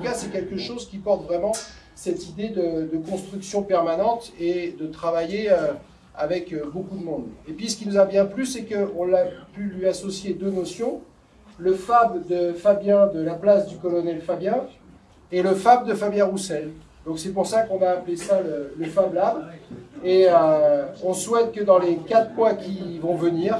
cas, c'est quelque chose qui porte vraiment cette idée de, construction permanente et de travailler euh, avec euh, beaucoup de monde. Et puis, ce qui nous a bien plu, c'est qu'on a pu lui associer deux notions. Le Fab de Fabien de la place du colonel Fabien et le Fab de Fabien Roussel. Donc c'est pour ça qu'on a appelé ça le, Fab Lab. Et euh, on souhaite que dans les quatre mois qui vont venir,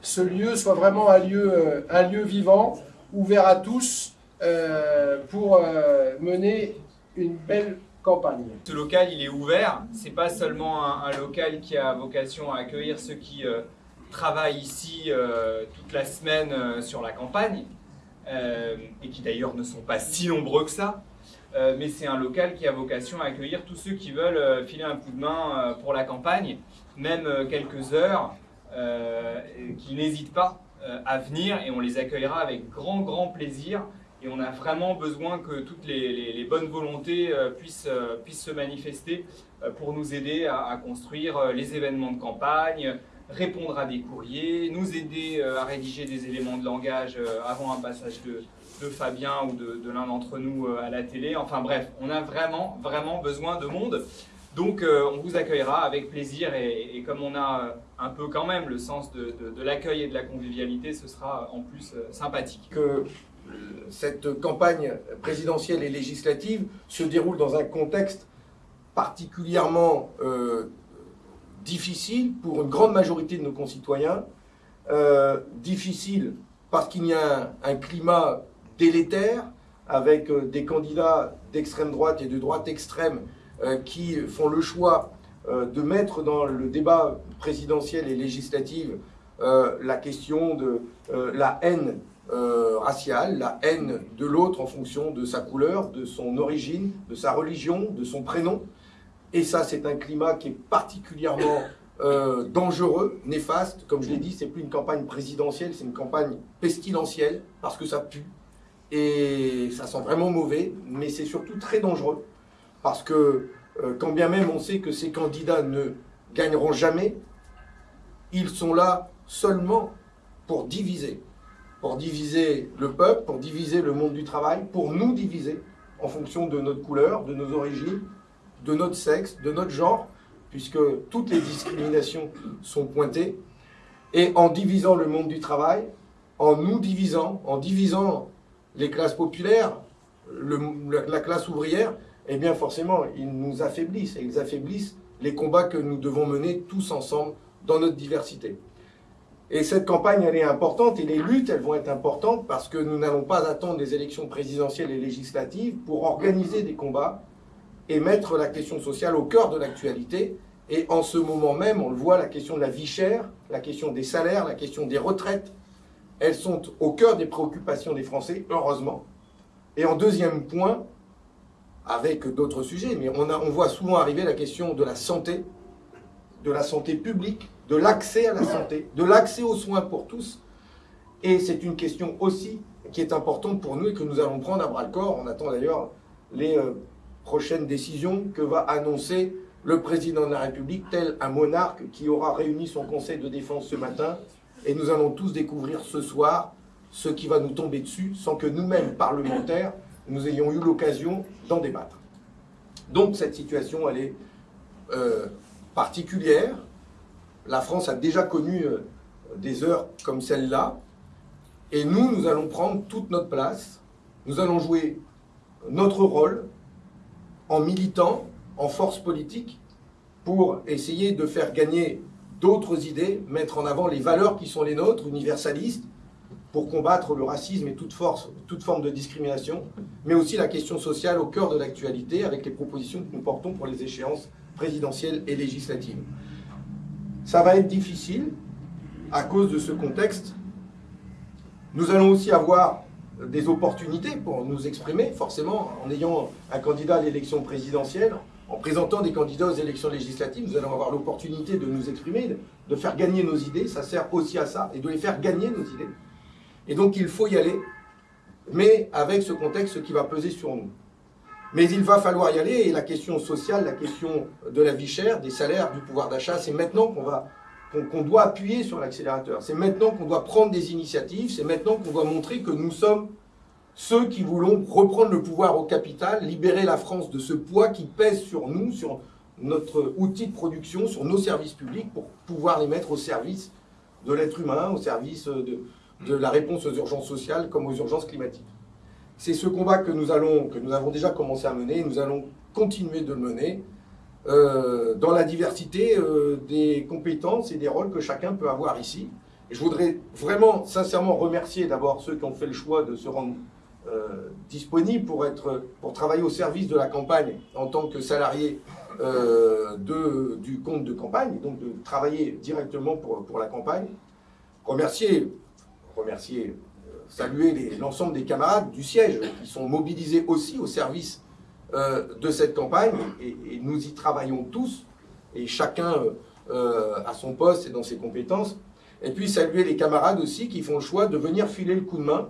ce lieu soit vraiment un lieu, un lieu vivant, ouvert à tous, euh, pour euh, mener une belle campagne. Ce local, il est ouvert. C'est pas seulement un, local qui a vocation à accueillir ceux qui euh, travaillent ici toute la semaine sur la campagne, et qui d'ailleurs ne sont pas si nombreux que ça. mais c'est un local qui a vocation à accueillir tous ceux qui veulent filer un coup de main pour la campagne, même quelques heures, qui n'hésitent pas à venir et on les accueillera avec grand grand plaisir et on a vraiment besoin que toutes les, bonnes volontés euh, puissent, euh, puissent, se manifester euh, pour nous aider à, construire les événements de campagne, répondre à des courriers, nous aider à rédiger des éléments de langage avant un passage de, Fabien ou de, l'un d'entre nous à la télé. Enfin bref, on a vraiment, vraiment besoin de monde. Donc on vous accueillera avec plaisir et, comme on a un peu quand même le sens de, de l'accueil et de la convivialité, ce sera en plus sympathique. Que cette campagne présidentielle et législative se déroule dans un contexte particulièrement euh, difficile pour une grande majorité de nos concitoyens. Euh, difficile parce qu'il y a un, climat délétère avec euh, des candidats d'extrême droite et de droite extrême qui font le choix de mettre dans le débat présidentiel et législatif la question de la haine euh, raciale, la haine de l'autre en fonction de sa couleur, de son origine, de sa religion, de son prénom. Et ça, c'est un climat qui est particulièrement euh, dangereux, néfaste. Comme je l'ai dit, c'est plus une campagne présidentielle, c'est une campagne pestilentielle, parce que ça pue. Et ça sent vraiment mauvais, mais c'est surtout très dangereux. Parce que, euh, quand bien même on sait que ces candidats ne gagneront jamais, ils sont là seulement pour diviser pour diviser le peuple, pour diviser le monde du travail, pour nous diviser en fonction de notre couleur, de nos origines, de notre sexe, de notre genre, puisque toutes les discriminations sont pointées. Et en divisant le monde du travail, en nous divisant, en divisant les classes populaires, la classe ouvrière, eh bien forcément, ils nous affaiblissent, et ils affaiblissent les combats que nous devons mener tous ensemble dans notre diversité. Et cette campagne, elle est importante, et les luttes, elles vont être importantes parce que nous n'allons pas attendre des élections présidentielles et législatives pour organiser des combats et mettre la question sociale au cœur de l'actualité. Et en ce moment même, on le voit, la question de la vie chère, la question des salaires, la question des retraites, elles sont au cœur des préoccupations des Français, heureusement. Et en deuxième point, avec d'autres sujets, mais on, on voit souvent arriver la question de la santé, de la santé publique, de l'accès à la santé, de l'accès aux soins pour tous. Et c'est une question aussi qui est importante pour nous et que nous allons prendre à bras-le-corps. On attend d'ailleurs les euh, prochaines décisions que va annoncer le président de la République, tel un monarque qui aura réuni son conseil de défense ce matin. Et nous allons tous découvrir ce soir ce qui va nous tomber dessus sans que nous-mêmes, parlementaires, nous ayons eu l'occasion d'en débattre. Donc cette situation, elle est euh, particulière, la France a déjà connu euh, des heures comme celle-là. Et nous, nous allons prendre toute notre place. Nous allons jouer notre rôle en militant, en force politique, pour essayer de faire gagner d'autres idées, mettre en avant les valeurs qui sont les nôtres, universalistes, pour combattre le racisme et toute, toute forme de discrimination, mais aussi la question sociale au cœur de l'actualité avec les propositions que nous portons pour les échéances présidentielles et législatives. Ça va être difficile à cause de ce contexte. Nous allons aussi avoir des opportunités pour nous exprimer, forcément, en ayant un candidat à l'élection présidentielle, en présentant des candidats aux élections législatives, nous allons avoir l'opportunité de nous exprimer, de faire gagner nos idées, ça sert aussi à ça, et de les faire gagner nos idées. Et donc il faut y aller, mais avec ce contexte qui va peser sur nous. Mais il va falloir y aller, et la question sociale, la question de la vie chère, des salaires, du pouvoir d'achat, c'est maintenant qu'on doit appuyer sur l'accélérateur. C'est maintenant qu'on doit prendre des initiatives, c'est maintenant qu'on doit montrer que nous sommes ceux qui voulons reprendre le pouvoir au capital, libérer la France de ce poids qui pèse sur nous, sur notre outil de production, sur nos services publics, pour pouvoir les mettre au service de l'être humain, au service de la réponse aux urgences sociales comme aux urgences climatiques. C'est ce combat que nous, allons, que nous avons déjà commencé à mener et nous allons continuer de le mener euh, dans la diversité euh, des compétences et des rôles que chacun peut avoir ici. Et je voudrais vraiment, sincèrement remercier d'abord ceux qui ont fait le choix de se rendre euh, disponibles pour, être, pour travailler au service de la campagne en tant que salarié de, du compte de campagne, donc de travailler directement pour, pour la campagne. Remercier, remercier saluer l'ensemble des camarades du siège qui sont mobilisés aussi au service euh, de cette campagne et, nous y travaillons tous et chacun euh, à son poste et dans ses compétences. Et puis saluer les camarades aussi qui font le choix de venir filer le coup de main.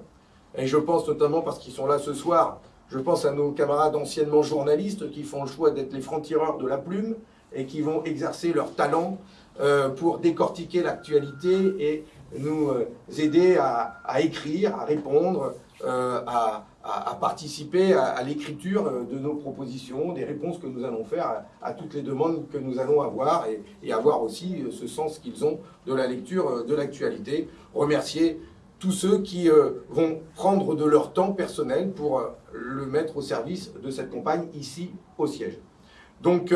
Et je pense notamment parce qu'ils sont là ce soir, je pense à nos camarades anciennement journalistes qui font le choix d'être les francs-tireurs de la plume et qui vont exercer leur talent euh, pour décortiquer l'actualité et nous aider à, écrire, à répondre, à, à, participer à, l'écriture euh, de nos propositions, des réponses que nous allons faire à, toutes les demandes que nous allons avoir et, avoir aussi euh, ce sens qu'ils ont de la lecture euh, de l'actualité. Remercier tous ceux qui vont prendre de leur temps personnel pour le mettre au service de cette campagne ici au siège. Donc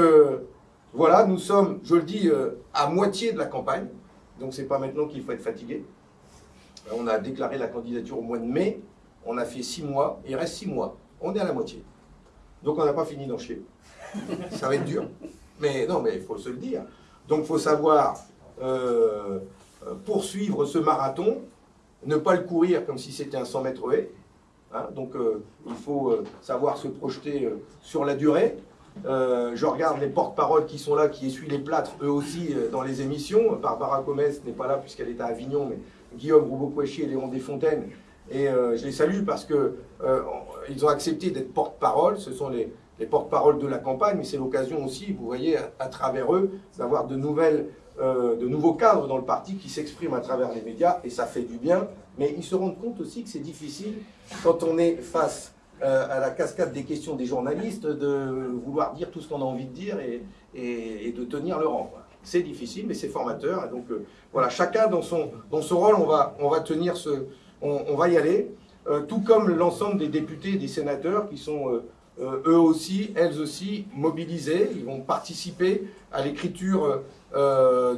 voilà, nous sommes, je le dis, à moitié de la campagne, donc c'est pas maintenant qu'il faut être fatigué. On a déclaré la candidature au mois de mai, on a fait six mois, il reste six mois. On est à la moitié. Donc on n'a pas fini d'en chier. Ça va être dur. Mais non, mais il faut se le dire. Donc il faut savoir euh, euh, poursuivre ce marathon, ne pas le courir comme si c'était un 100 mètres. Hein. donc euh, il faut savoir se projeter sur la durée. Je regarde les porte-paroles qui sont là, qui essuient les plâtres, eux aussi, dans les émissions. Barbara Gomez n'est pas là puisqu'elle est à Avignon, mais Guillaume Roubaud-Kouachi et Léon Desfontaines et euh, je les salue parce qu'ils euh, ont accepté d'être porte-parole. Ce sont les, porte-paroles de la campagne, mais c'est l'occasion aussi, vous voyez, à, travers eux, d'avoir de, euh, de nouveaux cadres dans le parti qui s'expriment à travers les médias, et ça fait du bien. Mais ils se rendent compte aussi que c'est difficile quand on est face à la cascade des questions des journalistes de vouloir dire tout ce qu'on a envie de dire et, de tenir le rang. C'est difficile, mais c'est formateur. Donc voilà, chacun dans son, dans son rôle, on va, on va tenir ce, on, va y aller, euh, tout comme l'ensemble des députés et des sénateurs qui sont euh, euh, eux aussi, elles aussi, mobilisés. Ils vont participer à l'écriture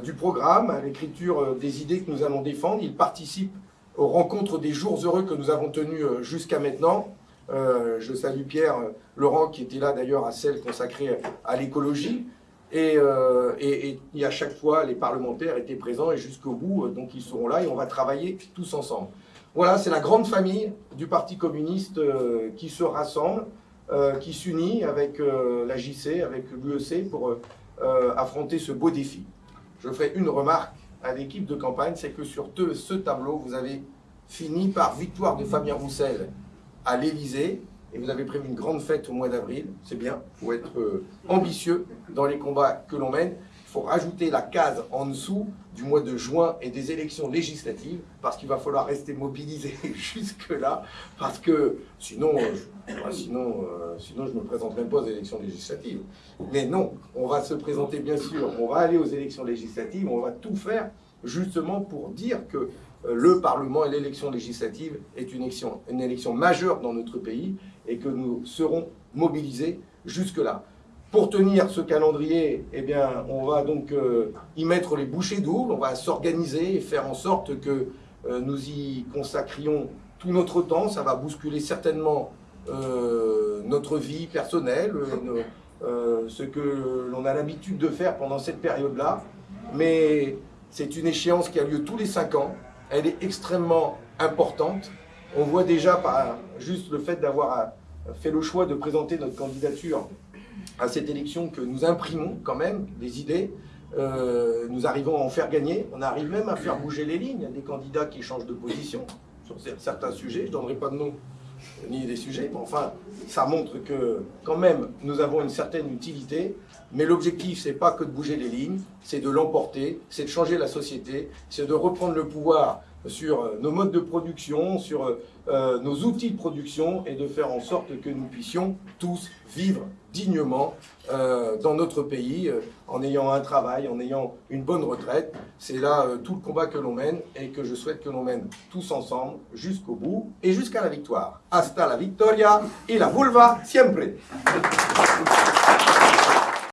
du programme, à l'écriture des idées que nous allons défendre. Ils participent aux rencontres des jours heureux que nous avons tenus jusqu'à maintenant. Je salue Pierre Laurent qui était là d'ailleurs à celle consacrée à l'écologie. Et, et, et, à chaque fois, les parlementaires étaient présents et jusqu'au bout, donc ils seront là et on va travailler tous ensemble. Voilà, c'est la grande famille du Parti communiste euh, qui se rassemble, euh, qui s'unit avec euh, la JC, avec l'UEC pour affronter ce beau défi. Je ferai une remarque à l'équipe de campagne, c'est que sur ce tableau, vous avez fini par victoire de Fabien Roussel à l'Élysée, et vous avez prévu une grande fête au mois d'avril, c'est bien, il faut être ambitieux dans les combats que l'on mène faut rajouter la case en dessous du mois de juin et des élections législatives, parce qu'il va falloir rester mobilisé jusque-là, parce que sinon, je, bah, sinon, euh, sinon je ne me présente même pas aux élections législatives. Mais non, on va se présenter bien sûr, on va aller aux élections législatives, on va tout faire justement pour dire que euh, le Parlement et l'élection législative est une élection, une élection majeure dans notre pays et que nous serons mobilisés jusque-là. Pour tenir ce calendrier, eh bien, on va donc euh, y mettre les bouchées doubles, on va s'organiser et faire en sorte que euh, nous y consacrions tout notre temps. Ça va bousculer certainement euh, notre vie personnelle, ce que l'on a l'habitude de faire pendant cette période-là. Mais c'est une échéance qui a lieu tous les cinq ans. Elle est extrêmement importante. On voit déjà par juste le fait d'avoir fait le choix de présenter notre candidature à cette élection que nous imprimons quand même des idées, euh, nous arrivons à en faire gagner, on arrive même à faire bouger les lignes, il y a des candidats qui changent de position sur certains sujets, je ne donnerai pas de nom ni des sujets, mais enfin, ça montre que quand même nous avons une certaine utilité, mais l'objectif c'est pas que de bouger les lignes, c'est de l'emporter, c'est de changer la société, c'est de reprendre le pouvoir sur nos modes de production, sur nos outils de production et de faire en sorte que nous puissions tous vivre dignement dans notre pays en ayant un travail, en ayant une bonne retraite. C'est là tout le combat que l'on mène et que je souhaite que l'on mène tous ensemble jusqu'au bout et jusqu'à la victoire. Hasta la victoria y la vulva siempre.